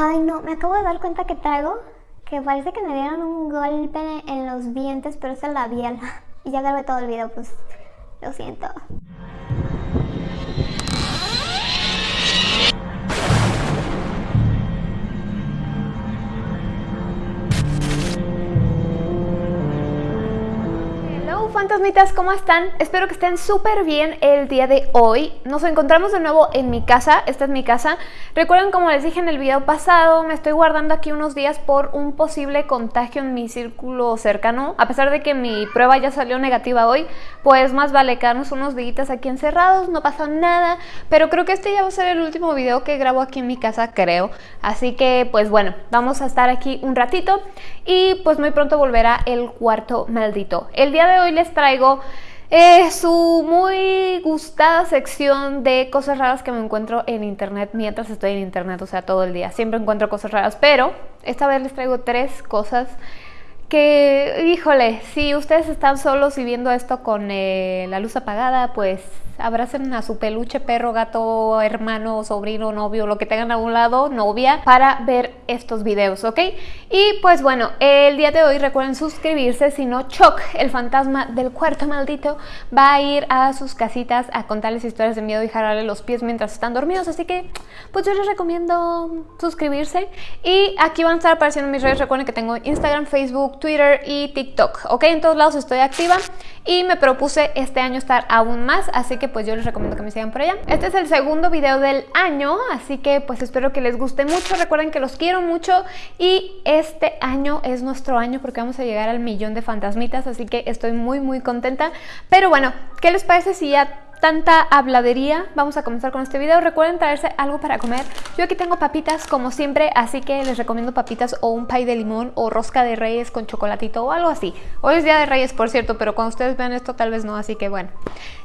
Ay, no, me acabo de dar cuenta que traigo que parece que me dieron un golpe en los dientes, pero es el labial. Y ya grabé todo el video, pues lo siento. Fantasmitas, ¿cómo están? Espero que estén súper bien el día de hoy. Nos encontramos de nuevo en mi casa, esta es mi casa. Recuerden, como les dije en el video pasado, me estoy guardando aquí unos días por un posible contagio en mi círculo cercano. A pesar de que mi prueba ya salió negativa hoy, pues más vale quedarnos unos días aquí encerrados, no pasa nada. Pero creo que este ya va a ser el último video que grabo aquí en mi casa, creo. Así que, pues bueno, vamos a estar aquí un ratito y pues muy pronto volverá el cuarto maldito. El día de hoy les traigo eh, su muy gustada sección de cosas raras que me encuentro en internet mientras estoy en internet, o sea, todo el día. Siempre encuentro cosas raras, pero esta vez les traigo tres cosas que, híjole, si ustedes están solos y viendo esto con eh, la luz apagada, pues abracen a su peluche, perro, gato, hermano, sobrino, novio, lo que tengan a un lado, novia, para ver estos videos, ¿ok? Y pues bueno, el día de hoy recuerden suscribirse, si no, Choc, el fantasma del cuarto maldito, va a ir a sus casitas a contarles historias de miedo y jalarle los pies mientras están dormidos, así que pues yo les recomiendo suscribirse. Y aquí van a estar apareciendo mis redes, recuerden que tengo Instagram, Facebook, Twitter y TikTok, ¿ok? En todos lados estoy activa y me propuse este año estar aún más, así que pues yo les recomiendo que me sigan por allá. Este es el segundo video del año, así que pues espero que les guste mucho. Recuerden que los quiero mucho y este año es nuestro año porque vamos a llegar al millón de fantasmitas, así que estoy muy muy contenta. Pero bueno, ¿qué les parece si ya tanta habladería, vamos a comenzar con este video. Recuerden traerse algo para comer. Yo aquí tengo papitas como siempre, así que les recomiendo papitas o un pay de limón o rosca de reyes con chocolatito o algo así. Hoy es día de reyes, por cierto, pero cuando ustedes vean esto tal vez no, así que bueno.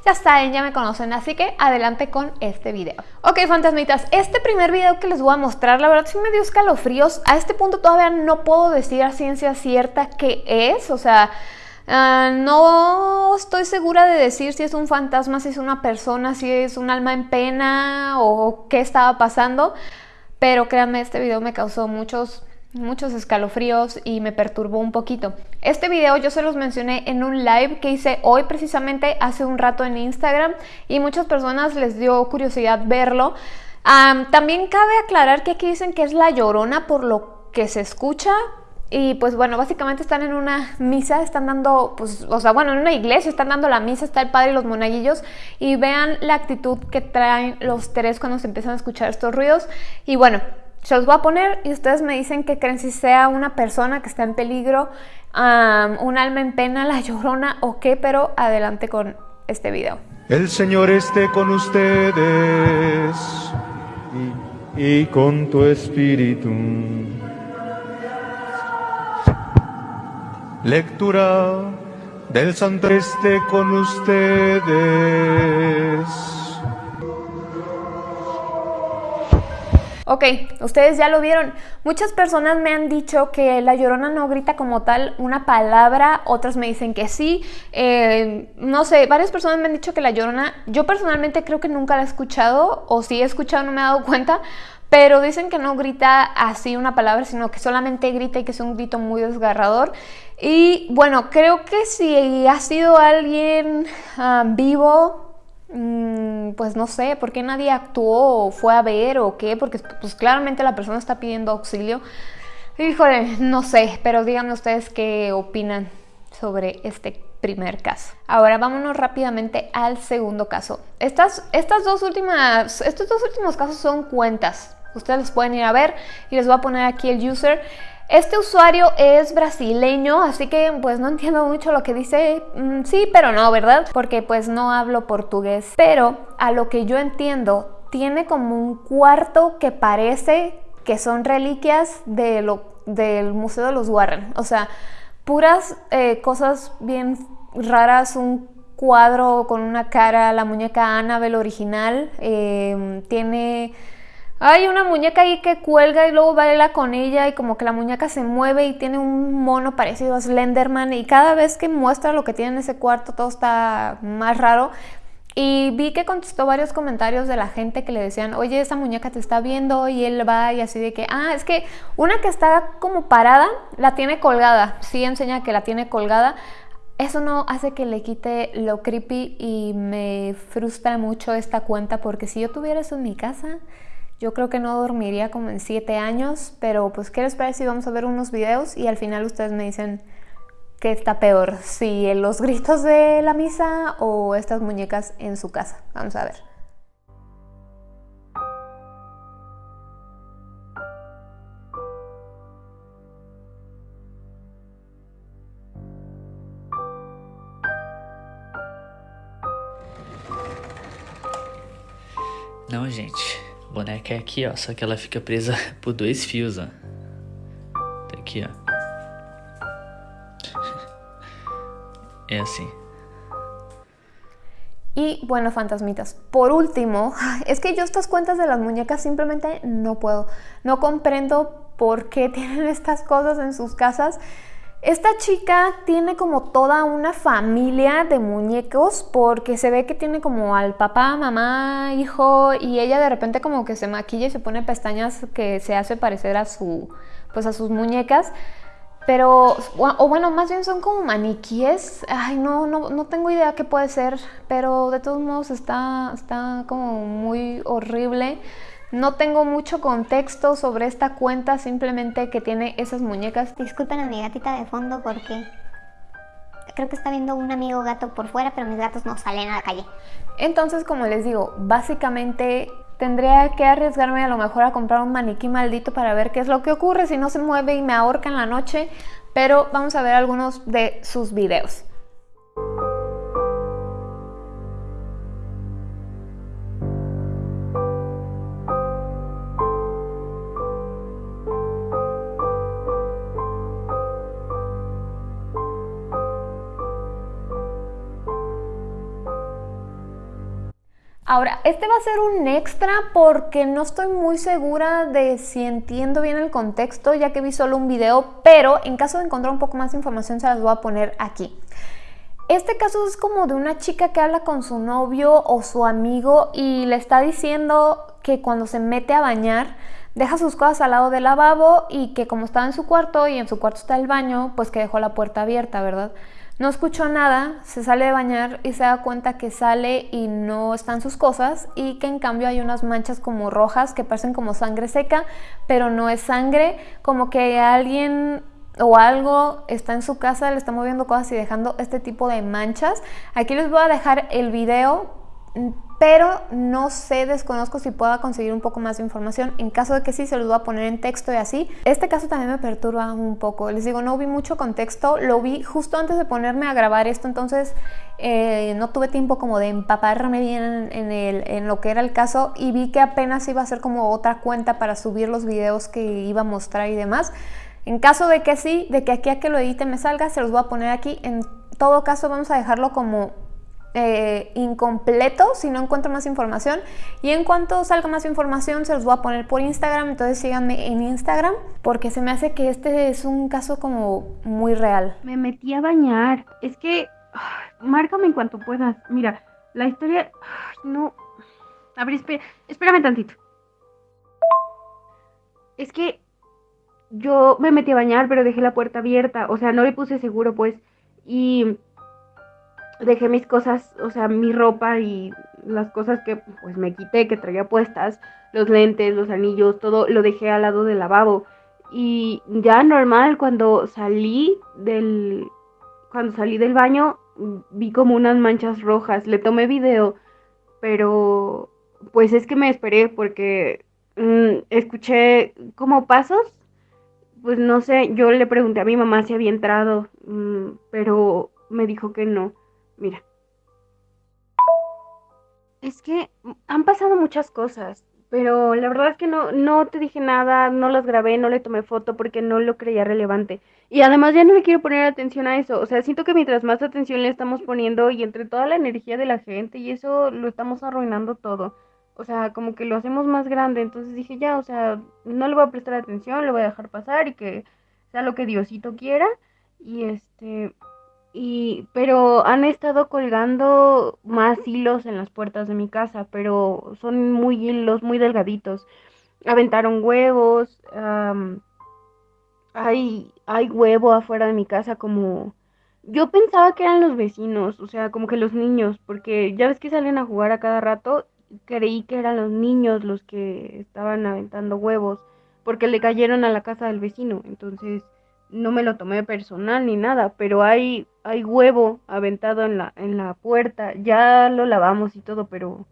Ya saben, ya me conocen, así que adelante con este video. Ok, fantasmitas, este primer video que les voy a mostrar, la verdad sí me dio escalofríos. A este punto todavía no puedo decir a ciencia cierta qué es, o sea... Ah, no estoy segura de decir si es un fantasma, si es una persona, si es un alma en pena o qué estaba pasando, pero créanme, este video me causó muchos, muchos escalofríos y me perturbó un poquito. Este video yo se los mencioné en un live que hice hoy precisamente hace un rato en Instagram y muchas personas les dio curiosidad verlo. también cabe aclarar que aquí dicen que es la llorona por lo que se escucha, y pues bueno, básicamente están en una misa, están dando, pues, o sea, bueno, en una iglesia están dando la misa, está el padre y los monaguillos. Y vean la actitud que traen los tres cuando se empiezan a escuchar estos ruidos. Y bueno, se los voy a poner y ustedes me dicen que creen si sea una persona que está en peligro, un alma en pena, la llorona o qué, pero adelante con este video. El Señor esté con ustedes y, con tu espíritu. Lectura del Santo esté con ustedes. Ok, ustedes ya lo vieron. Muchas personas me han dicho que la llorona no grita como tal una palabra, otras me dicen que sí. Eh, no sé, varias personas me han dicho que la llorona, yo personalmente creo que nunca la he escuchado, o si he escuchado no me he dado cuenta, pero dicen que no grita así una palabra, sino que solamente grita y que es un grito muy desgarrador. Y bueno, creo que si ha sido alguien ah, vivo, mm, pues no sé, ¿por qué nadie actuó o fue a ver o qué? Porque pues claramente la persona está pidiendo auxilio. Híjole, no sé, pero díganme ustedes qué opinan sobre este primer caso. Ahora vámonos rápidamente al segundo caso. Estas, estas dos últimas, estos dos últimos casos son cuentas. Ustedes los pueden ir a ver y les voy a poner aquí el user. Este usuario es brasileño, así que pues no entiendo mucho lo que dice. Mm, sí, pero no, ¿verdad? Porque pues no hablo portugués. Pero a lo que yo entiendo, tiene como un cuarto que parece que son reliquias del Museo de los Warren. O sea, puras eh, cosas bien raras, un cuadro con una cara, la muñeca Annabelle original, eh, tiene hay una muñeca ahí que cuelga y luego baila con ella y como que la muñeca se mueve y tiene un mono parecido a Slenderman y cada vez que muestra lo que tiene en ese cuarto todo está más raro. Y vi que contestó varios comentarios de la gente que le decían, oye, esa muñeca te está viendo y él va y así de que, ah, es que una que está como parada, la tiene colgada, sí enseña que la tiene colgada. Eso no hace que le quite lo creepy y me frustra mucho esta cuenta porque si yo tuviera eso en mi casa, yo creo que no dormiría como en siete años, pero pues quiero esperar si vamos a ver unos videos y al final ustedes me dicen qué está peor, si los gritos de la misa o estas muñecas en su casa. Vamos a ver. Não, gente. Boneca é aqui, ó. Só que ela fica presa por dois fios, ó. Tá aqui, ó. Y bueno, fantasmitas, por último, es que yo estas cuentas de las muñecas simplemente no puedo. No comprendo por qué tienen estas cosas en sus casas. Esta chica tiene como toda una familia de muñecos porque se ve que tiene como al papá, mamá, hijo y ella de repente como que se maquilla y se pone pestañas que se hace parecer a su pues a sus muñecas. Pero, o bueno, más bien son como maniquíes. Ay, no, no, no tengo idea qué puede ser, pero de todos modos está, está como muy horrible. No tengo mucho contexto sobre esta cuenta, simplemente que tiene esas muñecas. Disculpen a mi gatita de fondo porque creo que está viendo un amigo gato por fuera, pero mis gatos no salen a la calle. Entonces, como les digo, básicamente tendría que arriesgarme a lo mejor a comprar un maniquí maldito para ver qué es lo que ocurre si no se mueve y me ahorca en la noche, pero vamos a ver algunos de sus videos. Ahora, este va a ser un extra porque no estoy muy segura de si entiendo bien el contexto, ya que vi solo un video, pero en caso de encontrar un poco más de información se las voy a poner aquí. Este caso es como de una chica que habla con su novio o su amigo y le está diciendo que cuando se mete a bañar deja sus cosas al lado del lavabo y que como estaba en su cuarto y en su cuarto está el baño, pues que dejó la puerta abierta, ¿verdad? No escuchó nada, se sale de bañar y se da cuenta que sale y no están sus cosas y que en cambio hay unas manchas como rojas que parecen como sangre seca, pero no es sangre, como que alguien o algo está en su casa, le está moviendo cosas y dejando este tipo de manchas. Aquí les voy a dejar el video pero no sé, desconozco si pueda conseguir un poco más de información. En caso de que sí, se los voy a poner en texto y así. Este caso también me perturba un poco. Les digo, no vi mucho contexto, lo vi justo antes de ponerme a grabar esto, entonces eh, no tuve tiempo como de empaparme bien en, en lo que era el caso y vi que apenas iba a ser como otra cuenta para subir los videos que iba a mostrar y demás. En caso de que sí, de que aquí a que lo edite me salga, se los voy a poner aquí. En todo caso vamos a dejarlo como eh, incompleto si no encuentro más información. Y en cuanto salga más información se los voy a poner por Instagram. Entonces síganme en Instagram porque se me hace que este es un caso como muy real. Me metí a bañar. Es que márcame en cuanto puedas. Mira la historia no. A espérame tantito. Es que yo me metí a bañar pero dejé la puerta abierta. O sea no le puse seguro pues. Y dejé mis cosas, o sea, mi ropa y las cosas que pues me quité, que traía puestas, los lentes, los anillos, todo lo dejé al lado del lavabo. Y ya normal, cuando salí del, cuando salí del baño, vi como unas manchas rojas. Le tomé video, pero pues es que me esperé porque mm, escuché como pasos. Pues no sé, yo le pregunté a mi mamá si había entrado, mm, pero me dijo que no. Mira. Es que han pasado muchas cosas, pero la verdad es que no, no te dije nada, no las grabé, no le tomé foto porque no lo creía relevante. Y además ya no le quiero poner atención a eso. O sea, siento que mientras más atención le estamos poniendo y entre toda la energía de la gente y eso lo estamos arruinando todo. O sea, como que lo hacemos más grande. Entonces dije, ya, o sea, no le voy a prestar atención, le voy a dejar pasar y que sea lo que Diosito quiera. Y este, Y, pero han estado colgando más hilos en las puertas de mi casa, pero son muy hilos, muy delgaditos. Aventaron huevos, hay, hay huevo afuera de mi casa como... Yo pensaba que eran los vecinos, o sea, como que los niños, porque ya ves que salen a jugar a cada rato, creí que eran los niños los que estaban aventando huevos, porque le cayeron a la casa del vecino, entonces no me lo tomé personal ni nada, pero hay, hay huevo aventado en la, en la puerta, ya lo lavamos y todo, pero,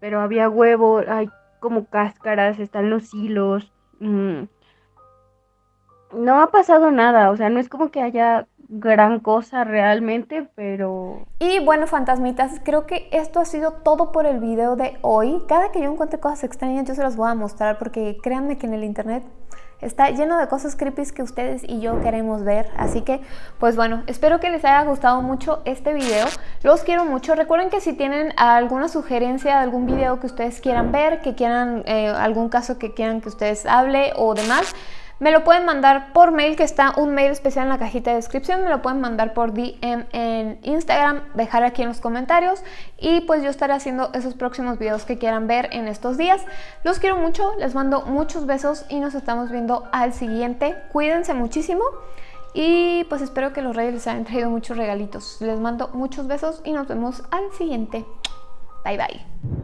pero había huevo, hay como cáscaras, están los hilos, mm, no ha pasado nada, o sea, no es como que haya gran cosa realmente, pero... Y bueno, fantasmitas, creo que esto ha sido todo por el video de hoy. Cada que yo encuentre cosas extrañas yo se las voy a mostrar porque créanme que en el internet está lleno de cosas creepy que ustedes y yo queremos ver. Así que, pues bueno, espero que les haya gustado mucho este video. Los quiero mucho. Recuerden que si tienen alguna sugerencia de algún video que ustedes quieran ver, que quieran eh, algún caso que quieran que ustedes hable o demás me lo pueden mandar por mail, que está un mail especial en la cajita de descripción. Me lo pueden mandar por DM en Instagram, dejar aquí en los comentarios. Y pues yo estaré haciendo esos próximos videos que quieran ver en estos días. Los quiero mucho, les mando muchos besos y nos estamos viendo al siguiente. Cuídense muchísimo. Y pues espero que los reyes les hayan traído muchos regalitos. Les mando muchos besos y nos vemos al siguiente. Bye bye.